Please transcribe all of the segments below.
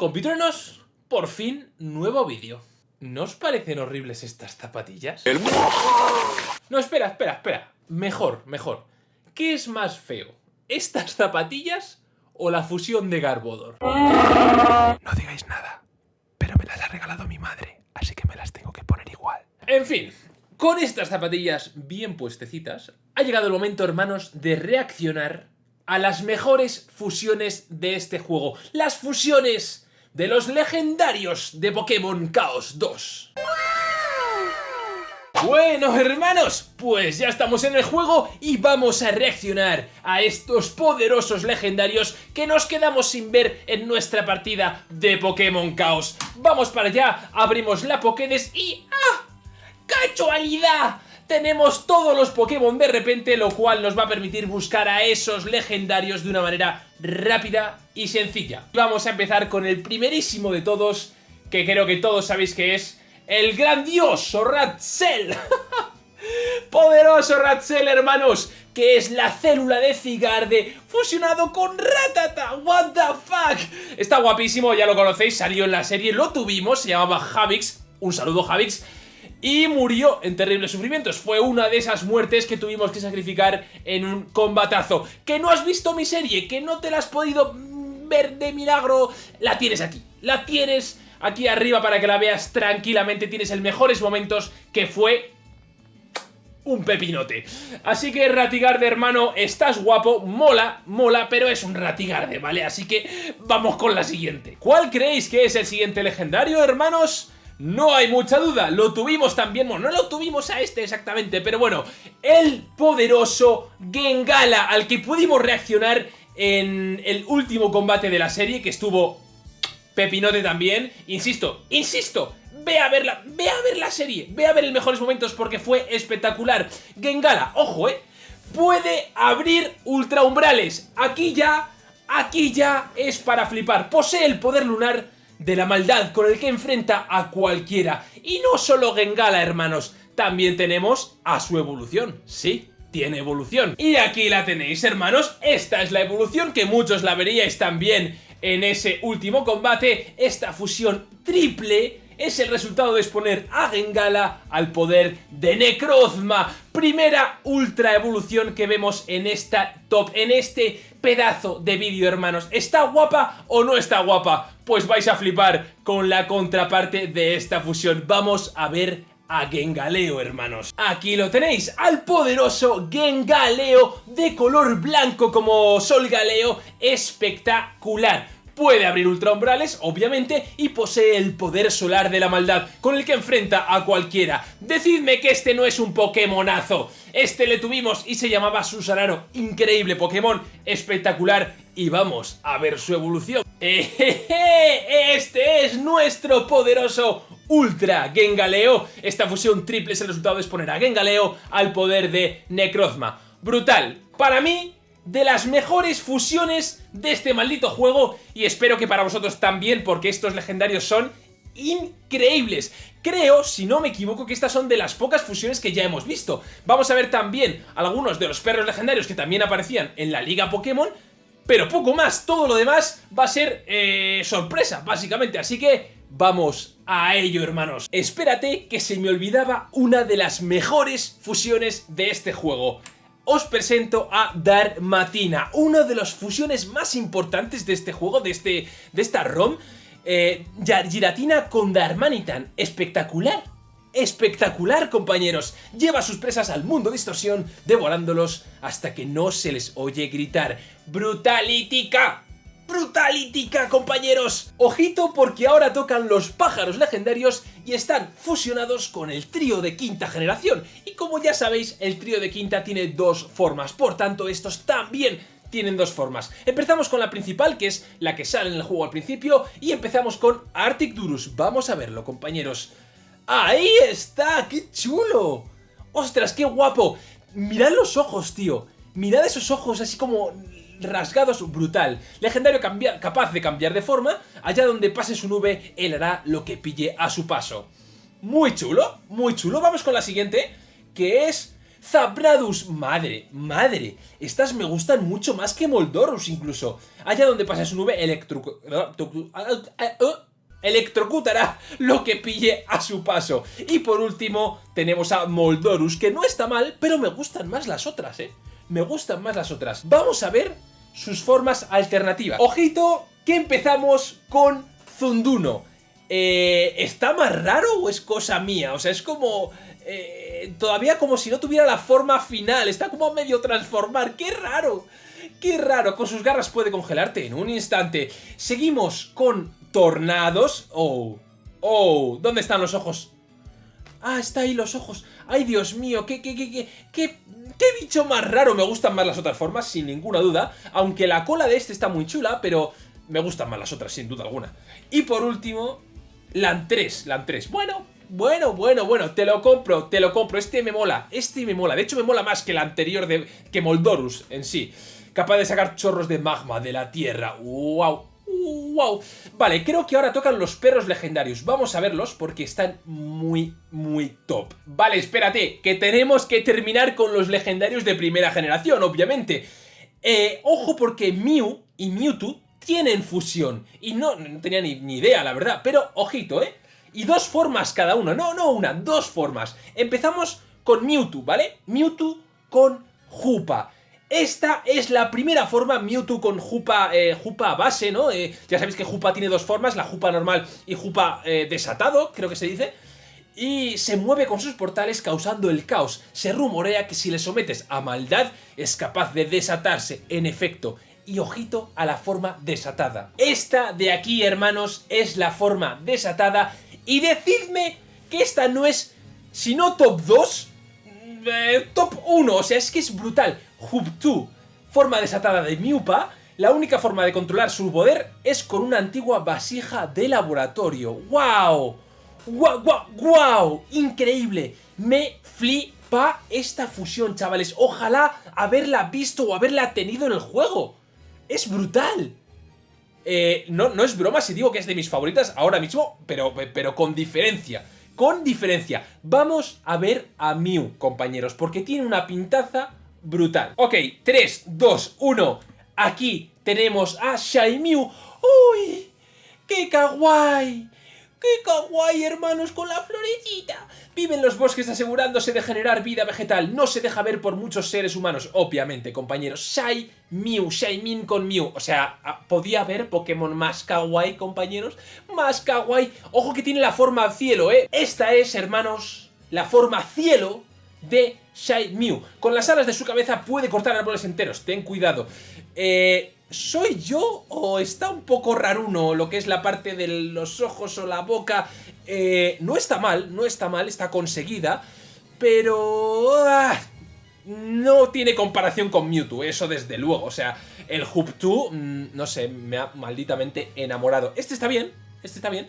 Compitruenos, por fin, nuevo vídeo. ¿No os parecen horribles estas zapatillas? No, espera, espera, espera. Mejor, mejor. ¿Qué es más feo? ¿Estas zapatillas o la fusión de Garbodor? No digáis nada, pero me las ha regalado mi madre, así que me las tengo que poner igual. En fin, con estas zapatillas bien puestecitas, ha llegado el momento, hermanos, de reaccionar a las mejores fusiones de este juego. Las fusiones de los legendarios de Pokémon Chaos 2. Bueno, hermanos, pues ya estamos en el juego y vamos a reaccionar a estos poderosos legendarios que nos quedamos sin ver en nuestra partida de Pokémon Chaos. Vamos para allá, abrimos la Pokédex y... ¡Ah! ¡Casualidad! Tenemos todos los Pokémon de repente, lo cual nos va a permitir buscar a esos legendarios de una manera rápida y sencilla. Vamos a empezar con el primerísimo de todos, que creo que todos sabéis que es el grandioso Ratzel. Poderoso Ratzel, hermanos, que es la célula de Cigarde fusionado con Ratata. What the fuck? Está guapísimo, ya lo conocéis, salió en la serie, lo tuvimos, se llamaba Javix. Un saludo, Javix y murió en terribles sufrimientos. Fue una de esas muertes que tuvimos que sacrificar en un combatazo. Que no has visto mi serie, que no te la has podido ver de milagro, la tienes aquí. La tienes aquí arriba para que la veas tranquilamente. Tienes el mejores momentos que fue un pepinote. Así que Ratigarde, hermano, estás guapo, mola, mola, pero es un Ratigarde, ¿vale? Así que vamos con la siguiente. ¿Cuál creéis que es el siguiente legendario, hermanos? No hay mucha duda, lo tuvimos también, bueno, no lo tuvimos a este exactamente, pero bueno, el poderoso Gengala, al que pudimos reaccionar en el último combate de la serie, que estuvo pepinote también, insisto, insisto, ve a verla, ve a ver la serie, ve a ver los mejores momentos porque fue espectacular. Gengala, ojo, eh, puede abrir ultraumbrales, aquí ya, aquí ya es para flipar, posee el poder lunar de la maldad con el que enfrenta a cualquiera. Y no solo Gengala, hermanos, también tenemos a su evolución, sí, tiene evolución. Y aquí la tenéis, hermanos, esta es la evolución que muchos la veríais también en ese último combate, esta fusión triple es el resultado de exponer a Gengala al poder de Necrozma. Primera ultra evolución que vemos en esta top, en este pedazo de vídeo, hermanos. ¿Está guapa o no está guapa? Pues vais a flipar con la contraparte de esta fusión. Vamos a ver a Gengaleo, hermanos. Aquí lo tenéis, al poderoso Gengaleo de color blanco como Sol Galeo, espectacular puede abrir ultraumbrales, obviamente, y posee el poder solar de la maldad, con el que enfrenta a cualquiera. Decidme que este no es un Pokémonazo. Este le tuvimos y se llamaba Susanaro. Increíble Pokémon, espectacular, y vamos a ver su evolución. Este es nuestro poderoso Ultra Gengaleo. Esta fusión triple es el resultado de exponer a Gengaleo al poder de Necrozma. Brutal. Para mí, de las mejores fusiones de este maldito juego y espero que para vosotros también porque estos legendarios son increíbles. Creo, si no me equivoco, que estas son de las pocas fusiones que ya hemos visto. Vamos a ver también algunos de los perros legendarios que también aparecían en la Liga Pokémon, pero poco más. Todo lo demás va a ser eh, sorpresa, básicamente. Así que vamos a ello, hermanos. Espérate que se me olvidaba una de las mejores fusiones de este juego os presento a Darmatina, una de las fusiones más importantes de este juego, de, este, de esta ROM. Eh, Giratina con Darmanitan, espectacular. Espectacular, compañeros. Lleva sus presas al mundo de distorsión, devorándolos hasta que no se les oye gritar. ¡Brutalítica! Brutalítica, compañeros. Ojito porque ahora tocan los pájaros legendarios y están fusionados con el trío de quinta generación. Y como ya sabéis, el trío de quinta tiene dos formas, por tanto estos también tienen dos formas. Empezamos con la principal, que es la que sale en el juego al principio, y empezamos con Arctic Durus. Vamos a verlo, compañeros. ¡Ahí está! ¡Qué chulo! ¡Ostras, qué guapo! Mirad los ojos, tío. Mirad esos ojos así como rasgados brutal. Legendario capaz de cambiar de forma, allá donde pase su nube, él hará lo que pille a su paso. Muy chulo, muy chulo. Vamos con la siguiente, que es Zabradus, madre, madre. Estas me gustan mucho más que Moldorus incluso. Allá donde pasa su nube electro... Electrocutará lo que pille a su paso. Y por último tenemos a Moldorus, que no está mal, pero me gustan más las otras, ¿eh? Me gustan más las otras. Vamos a ver sus formas alternativas. Ojito que empezamos con Zunduno. Eh, ¿Está más raro o es cosa mía? O sea, es como... Eh, todavía como si no tuviera la forma final. Está como a medio transformar. ¡Qué raro! ¡Qué raro! Con sus garras puede congelarte en un instante. Seguimos con tornados. ¡Oh! ¡Oh! ¿Dónde están los ojos? Ah, está ahí los ojos. ¡Ay, Dios mío! ¿Qué, qué, qué, qué, qué, qué bicho más raro? Me gustan más las otras formas, sin ninguna duda. Aunque la cola de este está muy chula, pero me gustan más las otras, sin duda alguna. Y por último, Lantres. Lantres. Bueno, bueno, bueno, bueno, te lo compro, te lo compro. Este me mola, este me mola. De hecho, me mola más que el anterior de que Moldorus en sí. Capaz de sacar chorros de magma de la tierra. ¡Wow! ¡Wow! Vale, creo que ahora tocan los perros legendarios. Vamos a verlos porque están muy, muy top. Vale, espérate, que tenemos que terminar con los legendarios de primera generación, obviamente. Eh, ojo porque Mew y Mewtwo tienen fusión. Y no, tenía ni, ni idea, la verdad. Pero, ojito, ¿eh? Y dos formas cada uno. No, no una, dos formas. Empezamos con Mewtwo, ¿vale? Mewtwo con Jupa. Esta es la primera forma, Mewtwo con Jupa, eh, Jupa base, ¿no? Eh, ya sabéis que Jupa tiene dos formas, la Jupa normal y Jupa eh, desatado, creo que se dice. Y se mueve con sus portales causando el caos. Se rumorea que si le sometes a maldad es capaz de desatarse, en efecto. Y ojito a la forma desatada. Esta de aquí, hermanos, es la forma desatada. Y decidme que esta no es, si no top 2, top 1. O sea, es que es brutal. Hubtu, forma desatada de Miupa, la única forma de controlar su poder es con una antigua vasija de laboratorio. ¡Wow! ¡Wow, wow, wow! ¡Increíble! Me flipa esta fusión, chavales. Ojalá haberla visto o haberla tenido en el juego. ¡Es brutal! Eh, no, no es broma si digo que es de mis favoritas ahora mismo, pero, pero con diferencia. Con diferencia. Vamos a ver a Mew, compañeros, porque tiene una pintaza brutal. Ok, 3, 2, 1. Aquí tenemos a Mew. ¡Uy! ¡Qué kawaii! ¡Qué kawaii, hermanos, con la florecita! Vive en los bosques asegurándose de generar vida vegetal. No se deja ver por muchos seres humanos, obviamente, compañeros. Shai Mew, Min con Mew. O sea, ah, ¿podía haber Pokémon más kawaii, compañeros? Más kawaii. Ojo que tiene la forma cielo, ¿eh? Esta es, hermanos, la forma cielo de Shai Mew. Con las alas de su cabeza puede cortar árboles enteros, ten cuidado. Eh, ¿Soy yo o está un poco raruno lo que es la parte de los ojos o la boca? Eh, no está mal, no está mal, está conseguida, pero... Ah, no tiene comparación con Mewtwo, eso desde luego. O sea, el Hubtu, mm, no sé, me ha malditamente enamorado. Este está bien, este está bien,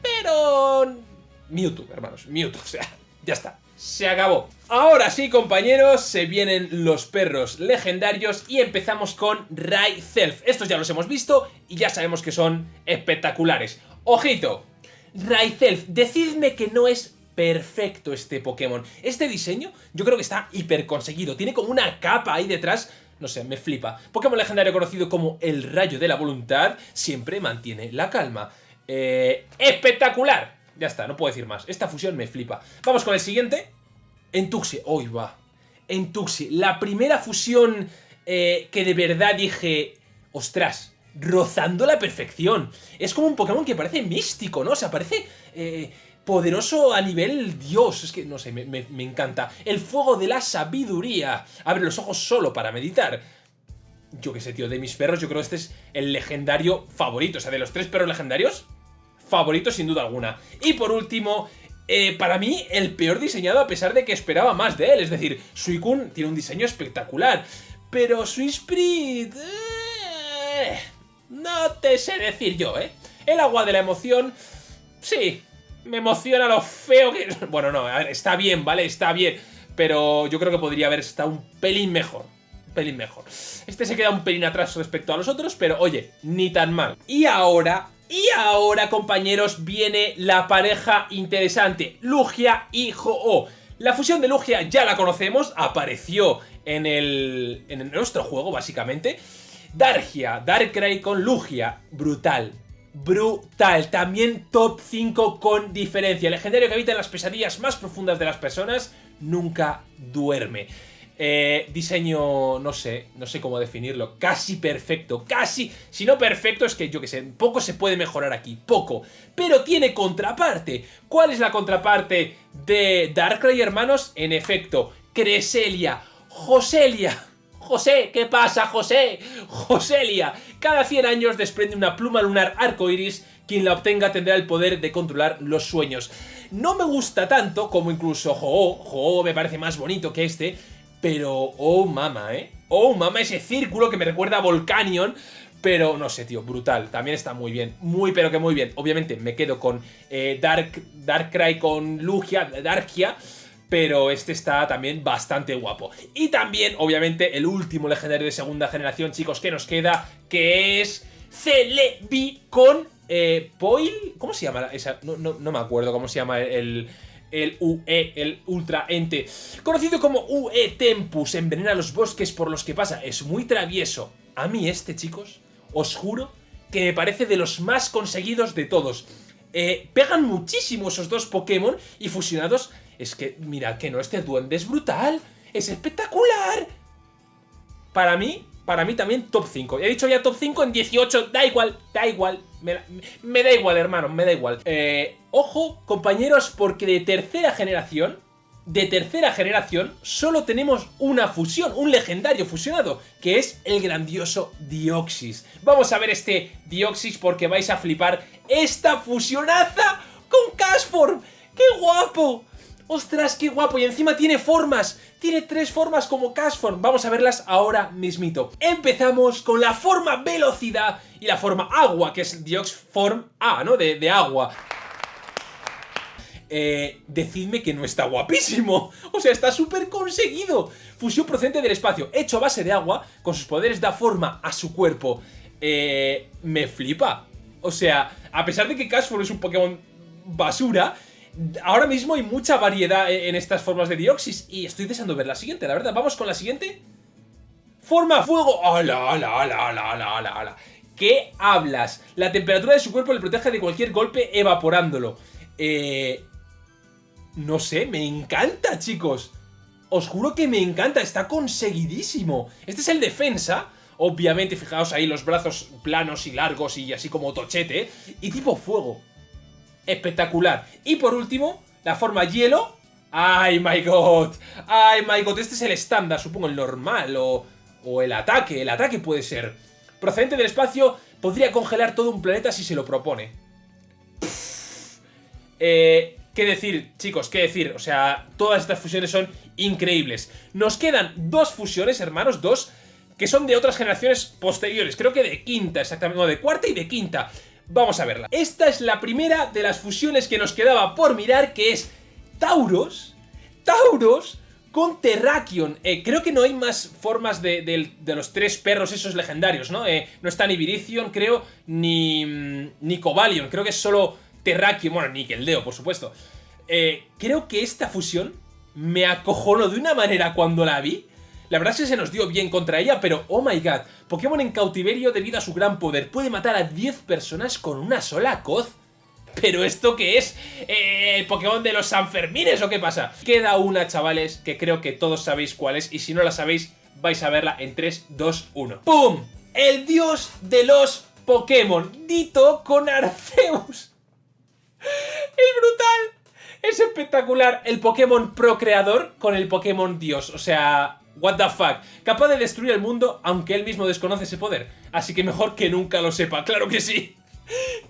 pero... Mewtwo, hermanos, Mewtwo, o sea, ya está se acabó. Ahora sí, compañeros, se vienen los perros legendarios y empezamos con Raizelf. Estos ya los hemos visto y ya sabemos que son espectaculares. ¡Ojito! Raizelf, decidme que no es perfecto este Pokémon. Este diseño yo creo que está hiper conseguido. Tiene como una capa ahí detrás no sé, me flipa. Pokémon legendario conocido como el Rayo de la Voluntad siempre mantiene la calma. Eh, ¡Espectacular! Ya está, no puedo decir más. Esta fusión me flipa. Vamos con el siguiente. Entuxi. Hoy va. Entuxi. La primera fusión eh, que de verdad dije... Ostras, rozando la perfección. Es como un Pokémon que parece místico, ¿no? O sea, parece... Eh, poderoso a nivel Dios. Es que, no sé, me, me, encanta. El fuego de la sabiduría. Abre los ojos solo para meditar. Yo qué sé, tío, de mis perros, yo creo que este es el legendario favorito. O sea, de los tres perros legendarios, favorito sin duda alguna. Y por último, eh, para mí, el peor diseñado a pesar de que esperaba más de él. Es decir, Suicune tiene un diseño espectacular. Pero Suisprit... Eh, no te sé decir yo, ¿eh? El agua de la emoción... Sí, me emociona lo feo que... Bueno, no, está bien, ¿vale? Está bien. Pero yo creo que podría haber estado un pelín mejor. Pelín mejor. Este se queda un pelín atrás respecto a los otros, pero oye, ni tan mal. Y ahora y ahora, compañeros, viene la pareja interesante, Lugia y Ho-Oh. La fusión de Lugia ya la conocemos, apareció en, el, en nuestro juego, básicamente. Dargia, Darkrai con Lugia, brutal, brutal. También top 5 con diferencia. Legendario que habita en las pesadillas más profundas de las personas, nunca duerme. Eh, diseño, no sé, no sé cómo definirlo, casi perfecto, casi, si no perfecto es que yo que sé, poco se puede mejorar aquí, poco, pero tiene contraparte. ¿Cuál es la contraparte de Darkrai, hermanos? En efecto, Creselia, Joselia, José, ¿qué pasa, José? Joselia. Cada 100 años desprende una pluma lunar arcoiris. Quien la obtenga tendrá el poder de controlar los sueños. No me gusta tanto como incluso Ho-Oh. Me parece más bonito que este. Pero, oh mama, ¿eh? Oh mama, ese círculo que me recuerda a Volcanion. Pero no sé, tío, brutal. También está muy bien. Muy, pero que muy bien. Obviamente me quedo con eh, Dark, Darkrai con Lugia, Darkia pero este está también bastante guapo. Y también, obviamente, el último legendario de segunda generación, chicos, que nos queda, que es Celebi con eh, Poil... ¿Cómo se llama esa? No, me acuerdo cómo se llama el, el UE, el Ultra Ente. Conocido como UE Tempus, envenena los bosques por los que pasa. Es muy travieso. A mí este, chicos, os juro que me parece de los más conseguidos de todos. Eh, pegan muchísimo esos dos Pokémon y fusionados es que, mira, que no, este duende es brutal. Es espectacular. Para mí, para mí también top 5. He dicho ya top 5 en 18. Da igual, da igual. Me, da igual, hermano, me da igual. Eh, ojo, compañeros, porque de tercera generación... De tercera generación solo tenemos una fusión, un legendario fusionado, que es el grandioso Dioxis. Vamos a ver este Dioxis porque vais a flipar esta fusionaza con Cashform. ¡Qué guapo! ¡Ostras, qué guapo! Y encima tiene formas. Tiene tres formas como Cashform. Vamos a verlas ahora mismito. Empezamos con la forma velocidad y la forma agua, que es Dioxform A, ¿no? De, agua. Eh, decidme que no está guapísimo. O sea, está súper conseguido. Fusión procedente del espacio, hecho a base de agua, con sus poderes da forma a su cuerpo. Eh, me flipa. O sea, a pesar de que Cashform es un Pokémon basura, ahora mismo hay mucha variedad e-, en estas formas de Dioxis y estoy deseando ver la siguiente, la verdad. Vamos con la siguiente. Forma fuego. ¡Hala, hala, hala, hala, hala, hala! ¿Qué hablas? La temperatura de su cuerpo le protege de cualquier golpe evaporándolo. Eh... No sé, me encanta, chicos. Os juro que me encanta, está conseguidísimo. Este es el defensa. Obviamente, fijaos ahí los brazos planos y largos y así como tochete. Y tipo fuego espectacular. Y por último, la forma hielo. ¡Ay, my god! ¡Ay, my god! Este es el estándar, supongo, el normal o, o el ataque. El ataque puede ser. Procedente del espacio, podría congelar todo un planeta si se lo propone. Eh, ¿Qué decir, chicos? ¿Qué decir? O sea, todas estas fusiones son increíbles. Nos quedan dos fusiones, hermanos, dos, que son de otras generaciones posteriores. Creo que de quinta, exactamente. No, de cuarta y de quinta. Vamos a verla. Esta es la primera de las fusiones que nos quedaba por mirar, que es Tauros. Tauros con Terrakion. Eh, creo que no hay más formas de, los tres perros esos legendarios, ¿no? Eh, no está ni Virizion, creo, ni, mm, ni Cobalion. Creo que es solo Terrakion, bueno, ni Keldeo, por supuesto. Eh, creo que esta fusión me acojonó de una manera cuando la vi. La verdad es que se nos dio bien contra ella, pero oh my god, Pokémon en cautiverio debido a su gran poder. Puede matar a 10 personas con una sola coz. ¿Pero esto qué es? Eh, ¿El Pokémon de los Sanfermines o qué pasa? Queda una, chavales, que creo que todos sabéis cuál es. Y si no la sabéis, vais a verla en 3, 2, 1. ¡Pum! El dios de los Pokémon. Dito con Arceus. ¡Es brutal! Es espectacular el Pokémon procreador con el Pokémon Dios. O sea, What the fuck. Capaz de destruir el mundo aunque él mismo desconoce ese poder. Así que mejor que nunca lo sepa. ¡Claro que sí!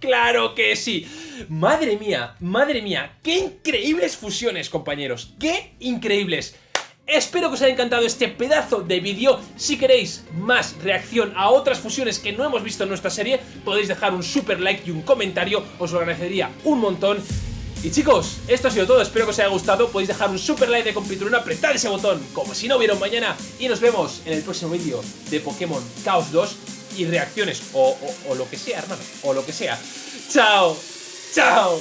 ¡Claro que sí! Madre mía, madre mía. ¡Qué increíbles fusiones, compañeros! ¡Qué increíbles! Espero que os haya encantado este pedazo de vídeo. Si queréis más reacción a otras fusiones que no hemos visto en nuestra serie, podéis dejar un super like y un comentario. Os lo agradecería un montón. Y chicos, esto ha sido todo, espero que os haya gustado, podéis dejar un super like de compitulón, apretar ese botón como si no hubiera un mañana y nos vemos en el próximo vídeo de Pokémon Chaos 2 y reacciones o lo que sea, hermano, o lo que sea. ¡Chao! ¡Chao!